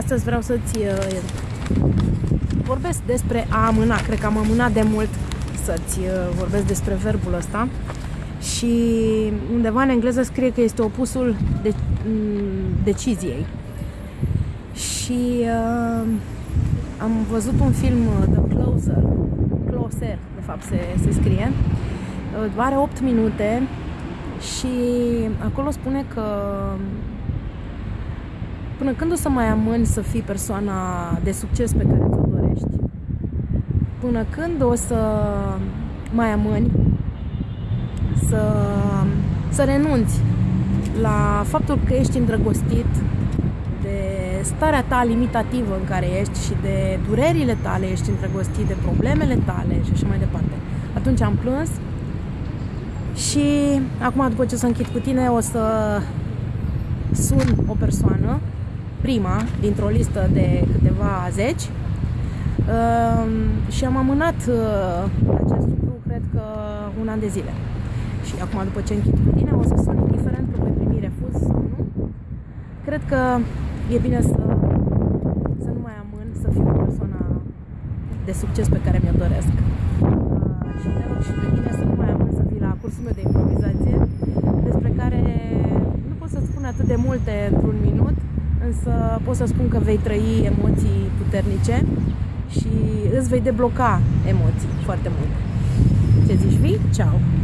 Astăzi vreau să-ți uh, vorbesc despre a amâna. Cred că am amânat de mult să-ți uh, vorbesc despre verbul ăsta. Și undeva în engleză scrie că este opusul de, mm, deciziei. Și uh, am văzut un film, uh, The Closer, Closer, de fapt se, se scrie, uh, are 8 minute și acolo spune că până când o să mai amâni să fii persoana de succes pe care ți-o dorești? Până când o să mai amâni să, să renunți la faptul că ești îndrăgostit de starea ta limitativă în care ești și de durerile tale, ești îndrăgostit de problemele tale și așa mai departe. Atunci am plâns și acum după ce o să închid cu tine o să sun o persoană prima dintr-o listă de câteva zeci uh, și am amânat uh, acest lucru, cred că un an de zile. Și acum, după ce închid cu tine, o să sun indiferent că voi primi refuz sau nu. Cred că e bine să, să nu mai amân, să fiu persoana de succes pe care mi-o doresc. Uh, și te rog și pe tine să nu mai amân să vii la cursul meu de improvizație, despre care nu pot să spun atât de multe într-un minut, însă pot să spun că vei trăi emoții puternice și îți vei debloca emoții foarte mult. Ce zici, vii? Ciao!